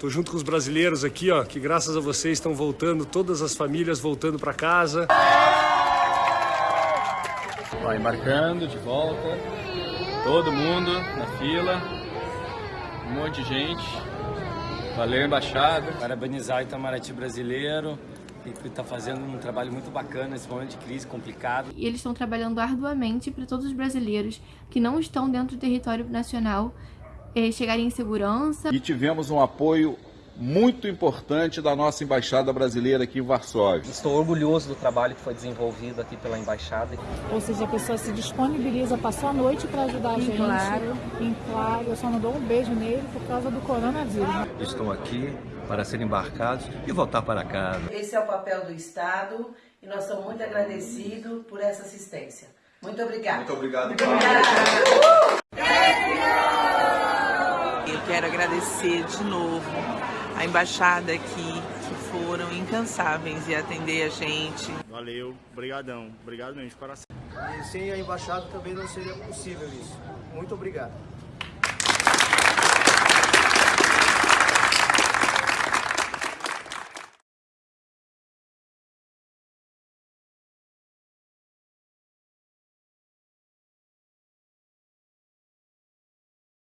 Tô junto com os brasileiros aqui, ó, que graças a vocês estão voltando, todas as famílias voltando para casa. Ó, embarcando de volta, todo mundo na fila, um monte de gente. Valeu, embaixada. Parabenizar o Itamaraty brasileiro, que está fazendo um trabalho muito bacana nesse momento de crise complicado. E eles estão trabalhando arduamente para todos os brasileiros que não estão dentro do território nacional chegarem em segurança. E tivemos um apoio muito importante da nossa Embaixada Brasileira aqui em Varsóvia. Estou orgulhoso do trabalho que foi desenvolvido aqui pela Embaixada. Ou seja, a pessoa se disponibiliza, passou a noite para ajudar a gente. Claro. Em claro, eu só não dou um beijo nele por causa do coronavírus. Estão aqui para serem embarcados e voltar para casa. Esse é o papel do Estado e nós estamos muito agradecidos por essa assistência. Muito obrigada. Muito obrigado. Eu quero agradecer de novo a embaixada aqui, que foram incansáveis em atender a gente. Valeu, brigadão, obrigado mesmo, de coração. E sem a embaixada também não seria possível isso. Muito obrigado.